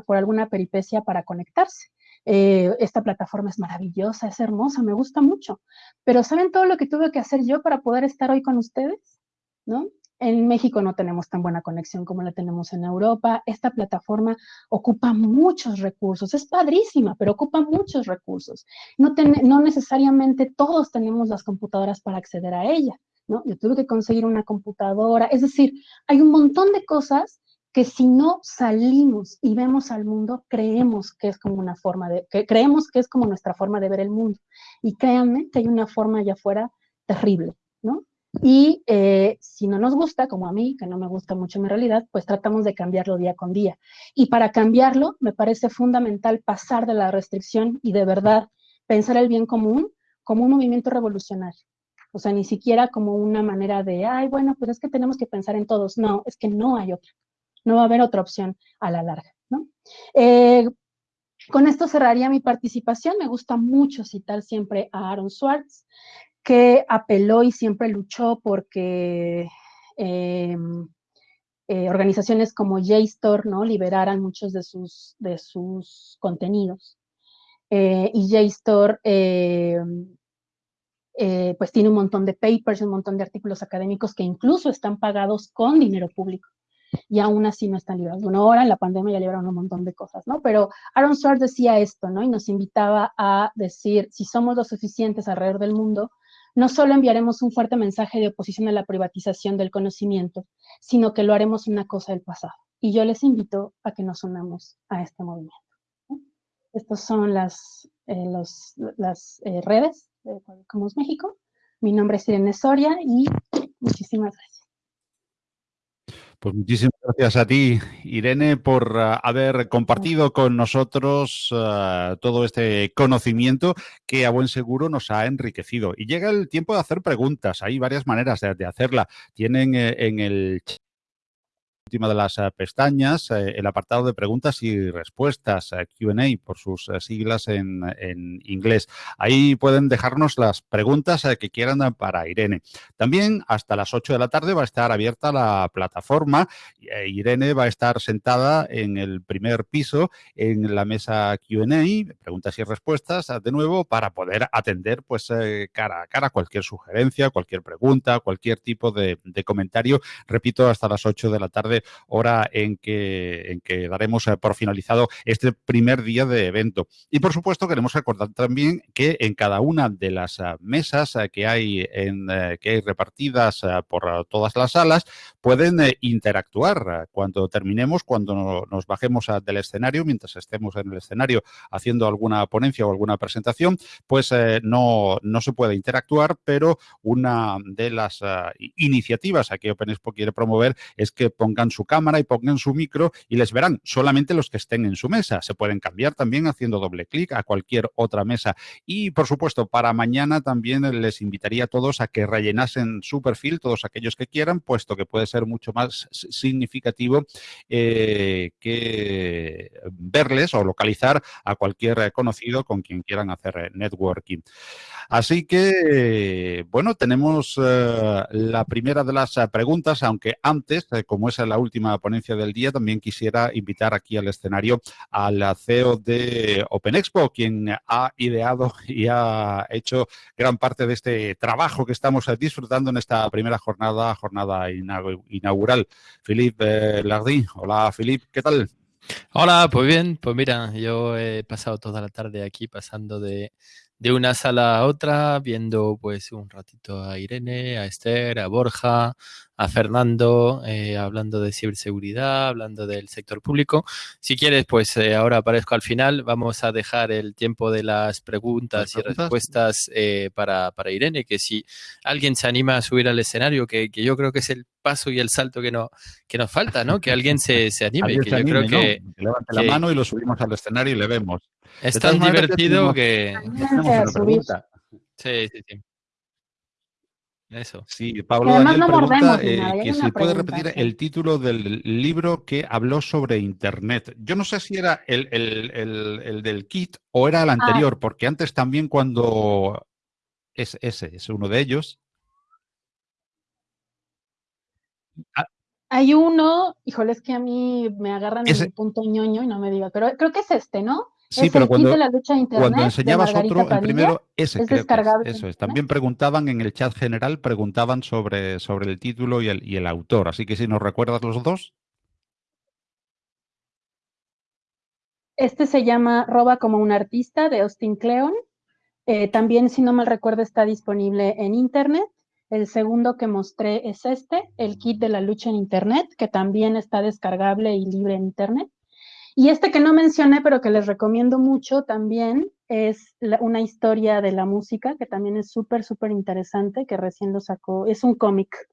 por alguna peripecia para conectarse. Eh, esta plataforma es maravillosa, es hermosa, me gusta mucho. Pero ¿saben todo lo que tuve que hacer yo para poder estar hoy con ustedes? ¿No? En México no tenemos tan buena conexión como la tenemos en Europa. Esta plataforma ocupa muchos recursos. Es padrísima, pero ocupa muchos recursos. No, no necesariamente todos tenemos las computadoras para acceder a ella. ¿no? Yo tuve que conseguir una computadora. Es decir, hay un montón de cosas que si no salimos y vemos al mundo, creemos que es como una forma de, que creemos que es como nuestra forma de ver el mundo. Y créanme que hay una forma allá afuera terrible, ¿no? Y eh, si no nos gusta, como a mí, que no me gusta mucho mi realidad, pues tratamos de cambiarlo día con día. Y para cambiarlo, me parece fundamental pasar de la restricción y de verdad pensar el bien común como un movimiento revolucionario. O sea, ni siquiera como una manera de, ay, bueno, pues es que tenemos que pensar en todos. No, es que no hay otra no va a haber otra opción a la larga. ¿no? Eh, con esto cerraría mi participación. Me gusta mucho citar siempre a Aaron Swartz, que apeló y siempre luchó porque em, eh, organizaciones como JSTOR ¿no? liberaran muchos de sus, de sus contenidos. Eh, y JSTOR em, pues tiene un montón de papers, un montón de artículos académicos que incluso están pagados con dinero público. Y aún así no están librados. Bueno, ahora en la pandemia ya libraron un montón de cosas, ¿no? Pero Aaron Swartz decía esto, ¿no? Y nos invitaba a decir, si somos lo suficientes alrededor del mundo, no solo enviaremos un fuerte mensaje de oposición a la privatización del conocimiento, sino que lo haremos una cosa del pasado. Y yo les invito a que nos unamos a este movimiento. Estas son las, eh, las eh, redes de México. Mi nombre es Irene Soria y muchísimas gracias. Pues muchísimas gracias a ti, Irene, por uh, haber compartido con nosotros uh, todo este conocimiento que a buen seguro nos ha enriquecido. Y llega el tiempo de hacer preguntas. Hay varias maneras de, de hacerla. Tienen eh, en el chat última de las eh, pestañas, eh, el apartado de preguntas y respuestas, eh, QA por sus siglas en, en, inglés. Ahí pueden dejarnos las preguntas que quieran para Irene. También hasta las 8 de la tarde va a estar abierta la plataforma. Irene va a estar sentada en el primer piso en la mesa QA, preguntas y respuestas, de nuevo, para poder atender pues cara a cara cualquier sugerencia, cualquier pregunta, cualquier tipo de, de comentario. Repito, hasta las 8 de la tarde hora en que, en que daremos eh, por finalizado este primer día de evento. Y por supuesto queremos recordar también que en cada una de las eh, mesas eh, que hay, en, que hay repartidas por todas las salas pueden interactuar cuando terminemos, cuando nos bajemos del escenario, mientras estemos en el escenario haciendo alguna ponencia o alguna presentación, pues no, no se puede interactuar, pero una de las iniciativas que Open Expo quiere promover es que pongan su cámara y pongan su micro y les verán solamente los que estén en su mesa. Se pueden cambiar también haciendo doble clic a cualquier otra mesa. Y, por supuesto, para mañana también les invitaría a todos a que rellenasen su perfil, todos aquellos que quieran, puesto que puede ser mucho más significativo eh, que verles o localizar a cualquier conocido con quien quieran hacer networking. Así que, bueno, tenemos eh, la primera de las preguntas, aunque antes, eh, como es la última ponencia del día, también quisiera invitar aquí al escenario al CEO de Open Expo, quien ha ideado y ha hecho gran parte de este trabajo que estamos disfrutando en esta primera jornada, jornada inaugural. Philippe eh, Lardy. Hola, Philippe, ¿qué tal? Hola, pues bien, pues mira, yo he pasado toda la tarde aquí pasando de, de una sala a otra, viendo pues un ratito a Irene, a Esther, a Borja, a Fernando, eh, hablando de ciberseguridad, hablando del sector público. Si quieres, pues eh, ahora aparezco al final. Vamos a dejar el tiempo de las preguntas, y respuestas eh, para, para, Irene, que si alguien se anima a subir al escenario, que, que, yo creo que es el paso y el salto que, no, que nos falta, ¿no? Que alguien se, se anime. que yo creo que, que levante la mano y lo subimos al escenario y le vemos. Es tan divertido que... Sí, sí, sí. Eso. Sí, Pablo Daniel pregunta eh, que si puede repetir el título del libro que habló sobre Internet. Yo no sé si era el, el, el, del kit o era el ah. anterior, porque antes también cuando... Es ese, es uno de ellos. Ah. Hay uno, híjole, es que a mí me agarran en el punto ñoño y no me diga, pero creo que es este, ¿no? Sí, pero cuando, cuando enseñabas otro, el primero, ese es eso es. También preguntaban en el chat general, preguntaban sobre, sobre el título y el, y el autor. Así que si nos recuerdas los dos. Este se llama Roba como un artista de Austin Kleon. Eh, también, si no mal recuerdo, está disponible en Internet. El segundo que mostré es este, el kit de la lucha en Internet, que también está descargable y libre en Internet. Y este que no mencioné, pero que les recomiendo mucho también, es una historia de la música, que también es súper, súper interesante, que recién lo sacó. Es un cómic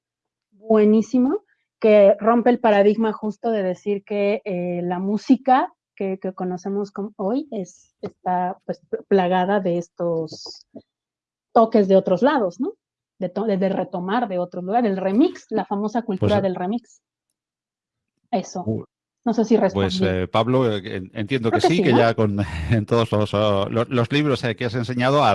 buenísimo, que rompe el paradigma justo de decir que eh, la música que, conocemos hoy es, está pues, plagada de estos toques de otros lados, ¿no? De, de, retomar de otros lugares, el remix, la famosa cultura pues, del remix. Eso. No sé si respondí. Pues eh, Pablo, eh, entiendo que, sí, que, ya con en todos los, oh, los, libros eh, que has enseñado, a,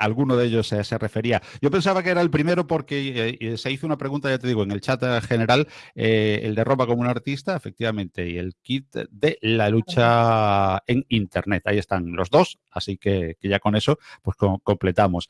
alguno de ellos se refería. Yo pensaba que era el primero porque se hizo una pregunta, ya te digo, en el chat general, el de ropa como un artista, efectivamente, y el kit de la lucha en Internet. Ahí están los dos, así que, ya con eso pues completamos.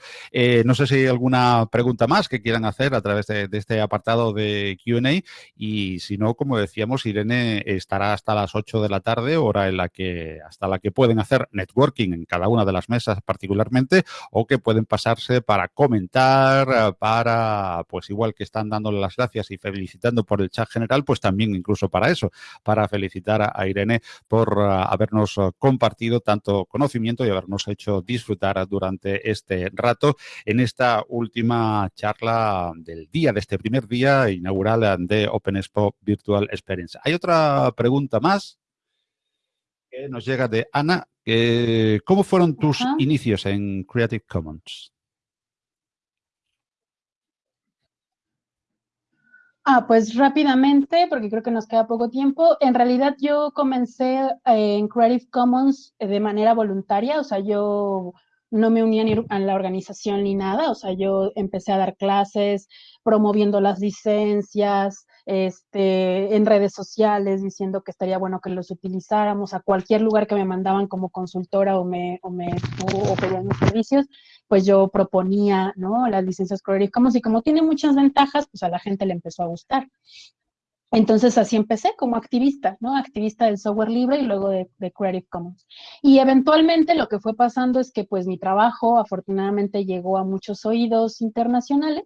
no sé si hay alguna pregunta más que quieran hacer a través de, de este apartado de Q&A y si no, como decíamos, Irene está estará hasta las 8 de la tarde, hora en la que hasta la que pueden hacer networking en cada una de las mesas particularmente o que pueden pasarse para comentar, eh, para pues igual que están dándole las gracias y felicitando por el chat general, pues también incluso para eso, para felicitar a Irene por eh, habernos eh, compartido tanto conocimiento y habernos hecho disfrutar durante este rato en esta última charla del día, de este primer día inaugural de Open Expo Virtual Experience. Hay otra pregunta más que nos llega de Ana. ¿Cómo fueron tus inicios en Creative Commons? Ah, pues rápidamente, porque creo que nos queda poco tiempo. En realidad yo comencé eh, en Creative Commons eh, de manera voluntaria, o sea, yo no me uní a la organización ni nada, o sea, yo empecé a dar clases promoviendo las licencias, este, en redes sociales diciendo que estaría bueno que los utilizáramos a cualquier lugar que me mandaban como consultora o me, o me o, pedían mis servicios, pues yo proponía, ¿no? Las licencias Creative Commons y como tiene muchas ventajas, pues a la gente le empezó a gustar. Entonces así empecé como activista, ¿no? Activista del software libre y luego de, de, Creative Commons. Y eventualmente lo que fue pasando es que pues mi trabajo afortunadamente llegó a muchos oídos internacionales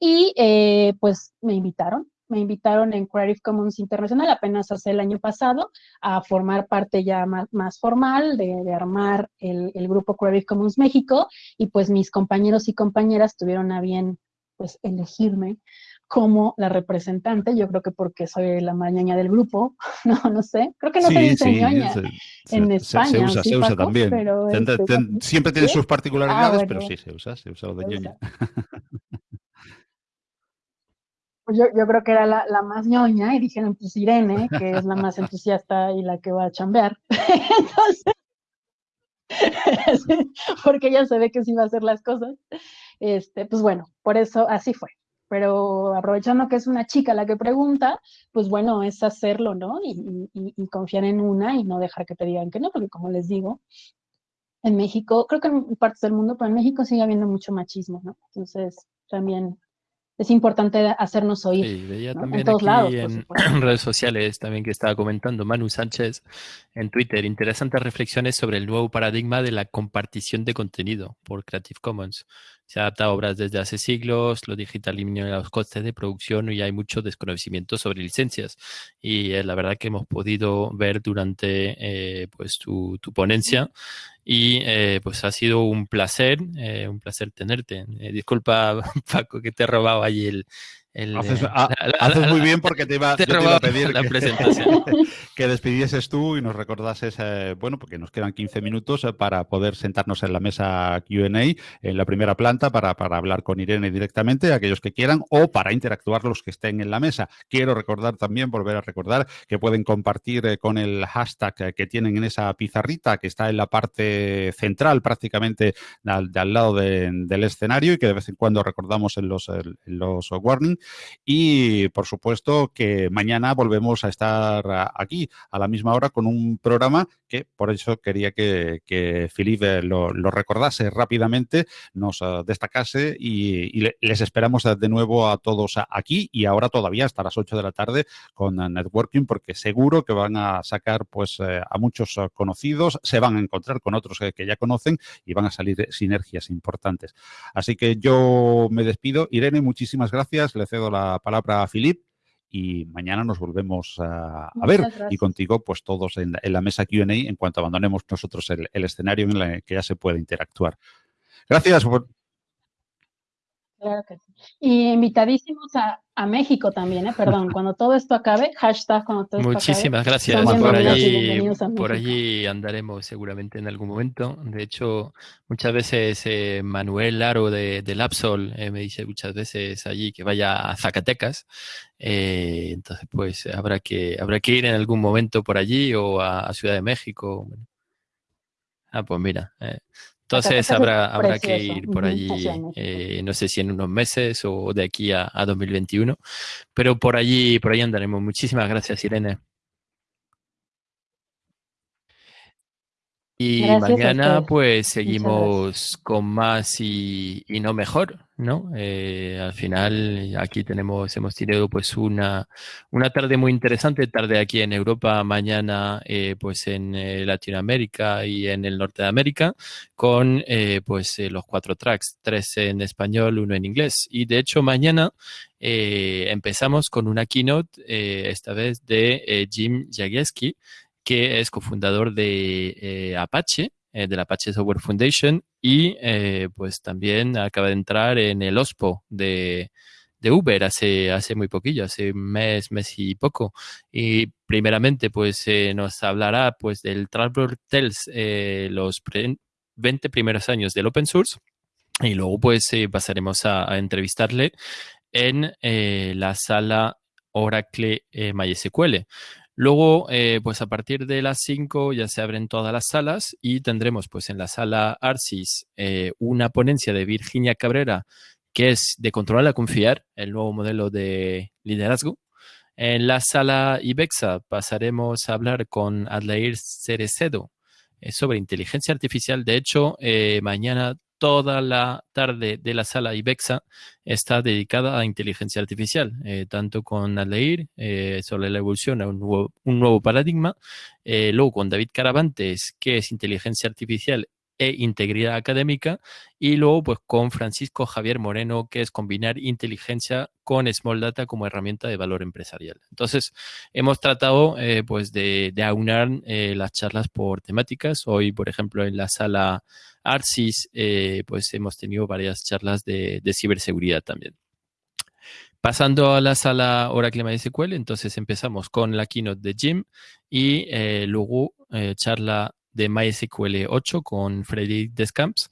y eh, pues me invitaron me invitaron en Creative Commons Internacional apenas hace el año pasado a formar parte ya más, formal de, armar el, grupo Creative Commons México y pues mis compañeros y compañeras tuvieron a bien pues elegirme como la representante, yo creo que porque soy la mañana del grupo, no, no sé, creo que no soy sí, en España. Se, usa, se usa también. Este, siempre tiene sus particularidades, ah, pero sí se usa, se usa lo de ñoña. Pues yo, yo, creo que era la, la, más ñoña y dijeron, pues Irene, que es la más entusiasta y la que va a chambear. Entonces, porque ella se ve que sí va a hacer las cosas. Este, pues bueno, por eso así fue. Pero aprovechando que es una chica la que pregunta, pues bueno, es hacerlo, ¿no? Y, y, y confiar en una y no dejar que te digan que no, porque como les digo, en México, creo que en partes del mundo, pero en México sigue habiendo mucho machismo, ¿no? Entonces, también es importante hacernos oír. Sí, veía también en todos lados. En redes sociales también que estaba comentando Manu Sánchez en Twitter, interesantes reflexiones sobre el nuevo paradigma de la compartición de contenido por Creative Commons. Se adapta a obras desde hace siglos, lo digital elimina los costes de producción y hay mucho desconocimiento sobre licencias. Y eh, la verdad que hemos podido ver durante eh, pues tu, tu ponencia y eh, pues ha sido un placer, eh, un placer tenerte. Eh, disculpa, Paco, que te he robado allí el, haces, eh, muy bien porque te iba, a pedir la que, presentación. que despidieses tú y nos recordases, eh, bueno, porque nos quedan 15 minutos eh, para poder sentarnos en la mesa QA en la primera planta para, hablar con Irene directamente, aquellos que quieran, o para interactuar los que estén en la mesa. Quiero recordar también, volver a recordar, que pueden compartir con el hashtag que tienen en esa pizarrita que está en la parte central prácticamente al, al lado del escenario y que de vez en cuando recordamos en los, en los warnings y por supuesto que mañana volvemos a estar aquí a la misma hora con un programa que por eso quería que, que Felipe lo, recordase rápidamente, nos ah, destacase y, les esperamos de nuevo a todos aquí y ahora todavía hasta las 8 de la tarde con Networking porque seguro que van a sacar pues eh, a muchos ah, conocidos, se van a encontrar con otros que ya conocen y van a salir sinergias importantes. Así que yo me despido. Irene, muchísimas gracias cedo la palabra a Filip y mañana nos volvemos a, ver y contigo pues todos en, la mesa Q&A en cuanto abandonemos nosotros el, escenario en el que ya se puede interactuar. Gracias. Claro que sí. Y invitadísimos a, a México también, ¿eh? Perdón, cuando todo esto acabe, hashtag cuando todo esto Muchísimas acabe. gracias. Por allí, por allí andaremos seguramente en algún momento. De hecho, muchas veces eh, Manuel Laro de, de Lapsol eh, me dice muchas veces allí que vaya a Zacatecas. Eh, entonces, pues habrá que, habrá que ir en algún momento por allí o a, a Ciudad de México. Ah, pues mira. Entonces habrá, habrá que ir por allí, eh, no sé si en unos meses o de aquí a, a 2021, pero por allí, por allí andaremos. Muchísimas gracias, Irene. Y Gracias mañana pues seguimos con más y, y no mejor, ¿no? Eh, al final aquí tenemos, hemos tenido pues una, una tarde muy interesante, tarde aquí en Europa, mañana eh, pues en eh, Latinoamérica y en el norte de América, con eh, pues los cuatro tracks, tres en español, uno en inglés. Y de hecho mañana empezamos con una keynote, esta vez de Jim Jagielski, que es cofundador de eh, Apache, eh, de la Apache Software Foundation, y eh, pues también acaba de entrar en el OSPO de, de Uber hace, hace muy poquillo, hace un mes, mes y poco. Y primeramente pues eh, nos hablará pues del Travel Tales, eh, los pre- 20 primeros años del open source, y luego pues eh, pasaremos a, a entrevistarle en la sala Oracle MySQL. Luego, eh, pues a partir de las 5 ya se abren todas las salas y tendremos pues en la sala Arcis eh, una ponencia de Virginia Cabrera que es de controlar a confiar, el nuevo modelo de liderazgo. En la sala IBEXA pasaremos a hablar con Adlair Cerecedo eh, sobre inteligencia artificial. De hecho, mañana toda la tarde de la sala IBEXA está dedicada a inteligencia artificial, eh, tanto con Adleir eh, sobre la evolución a un nuevo, paradigma, eh, luego con David Caravantes, que es inteligencia artificial e integridad académica, y luego pues con Francisco Javier Moreno, que es combinar inteligencia con Small Data como herramienta de valor empresarial. Entonces, hemos tratado eh, pues de, de aunar eh, las charlas por temáticas. Hoy, por ejemplo, en la sala Arcis, eh, pues hemos tenido varias charlas de, de ciberseguridad también. Pasando a la sala Oracle MySQL, entonces empezamos con la keynote de Jim y luego charla de MySQL 8 con Frederic Descamps,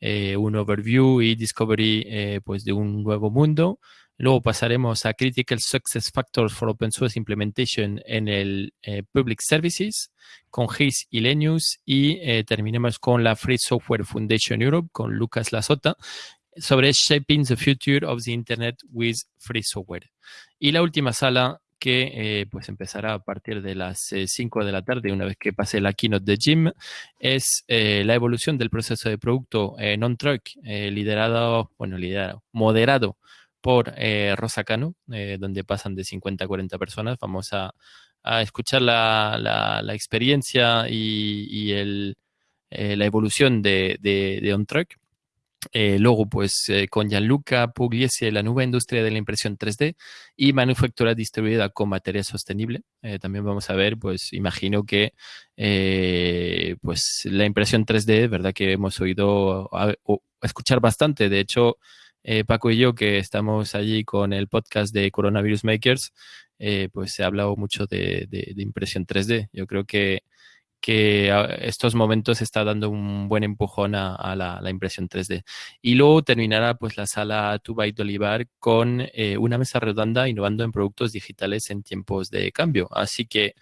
eh, un overview y discovery eh, pues de un nuevo mundo. Luego pasaremos a Critical Success Factors for Open Source Implementation en el eh, Public Services con Hayes y Lenius y eh, terminemos con la Free Software Foundation Europe con Lucas Lasota sobre Shaping the Future of the Internet with Free Software. Y la última sala que eh, pues empezará a partir de las 5 de la tarde, una vez que pase la keynote de Jim, es eh, la evolución del proceso de producto en eh, liderado, bueno, liderado, moderado por eh, Rosa Cano, eh, donde pasan de 50 a 40 personas. Vamos a, escuchar la, la, experiencia y, el, eh, la evolución de, de, de OnTrack. Eh, luego, pues eh, con Gianluca Pugliese, la nueva industria de la impresión 3D y manufactura distribuida con material sostenible. Eh, también vamos a ver, pues imagino que eh, pues la impresión 3D, verdad que hemos oído escuchar bastante. De hecho, Paco y yo, que estamos allí con el podcast de Coronavirus Makers, pues se ha hablado mucho de impresión 3D. Yo creo que que estos momentos está dando un buen empujón a, la, impresión 3D. Y luego terminará pues la sala Tubait de con eh, una mesa redonda innovando en productos digitales en tiempos de cambio. Así que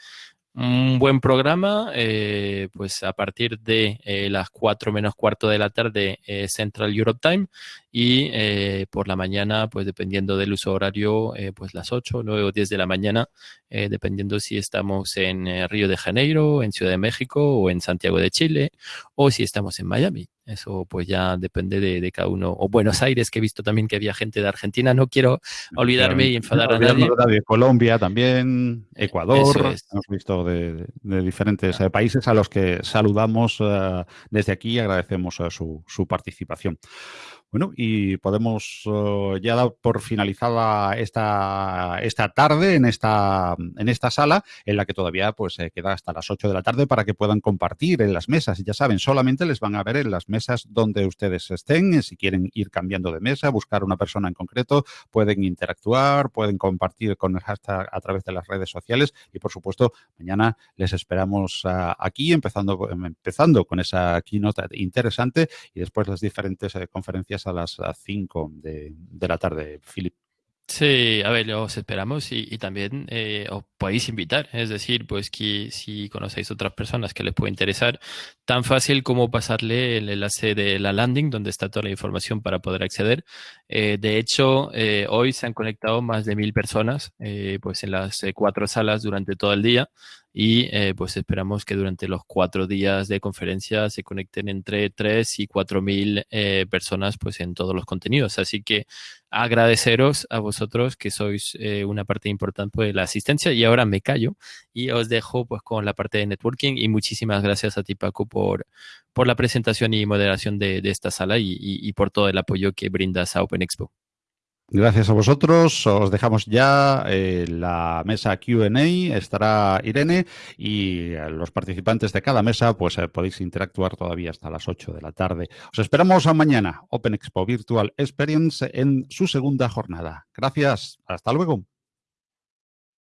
un buen programa, eh, pues a partir de eh, las 4 menos cuarto de la tarde eh, Central Europe Time y eh, por la mañana, pues dependiendo del uso horario, pues las 8, 9 o 10 de la mañana, dependiendo si estamos en Río de Janeiro, en Ciudad de México o en Santiago de Chile o si estamos en Miami. Eso pues ya depende de, de, cada uno. O Buenos Aires, que he visto también que había gente de Argentina. No quiero olvidarme y enfadar a nadie. De Colombia también, Ecuador. Es. Hemos visto de, de diferentes eh, países a los que saludamos uh, desde aquí y agradecemos uh, su, su participación. Bueno, y podemos eh, ya dar por finalizada esta, esta tarde en esta, en esta sala, en la que todavía pues queda hasta las 8 de la tarde para que puedan compartir en las mesas. Ya saben, solamente les van a ver en las mesas donde ustedes estén. Si quieren ir cambiando de mesa, buscar una persona en concreto, pueden interactuar, pueden compartir con el hashtag a través de las redes sociales. Y por supuesto, mañana les esperamos ah, aquí, empezando, empezando con esa keynote interesante y después las diferentes eh, conferencias a las 5 de, de la tarde, Philip. Sí, a ver, os esperamos y, también eh, os podéis invitar, es decir, pues que si conocéis otras personas que les puede interesar, tan fácil como pasarle el enlace de la landing donde está toda la información para poder acceder. Eh, de hecho, eh, hoy se han conectado más de mil personas, pues en las cuatro salas durante todo el día y pues esperamos que durante los cuatro días de conferencia se conecten entre tres y cuatro mil personas pues en todos los contenidos. Así que agradeceros a vosotros que sois eh, una parte importante de la asistencia y ahora me callo y os dejo pues con la parte de networking y muchísimas gracias a ti Paco por, por la presentación y moderación de, esta sala y, por todo el apoyo que brindas a Open Expo. Gracias a vosotros. Os dejamos ya eh, la mesa QA. Estará Irene y los participantes de cada mesa, pues eh, podéis interactuar todavía hasta las 8 de la tarde. Os esperamos a mañana, Open Expo Virtual Experience, en su segunda jornada. Gracias. Hasta luego.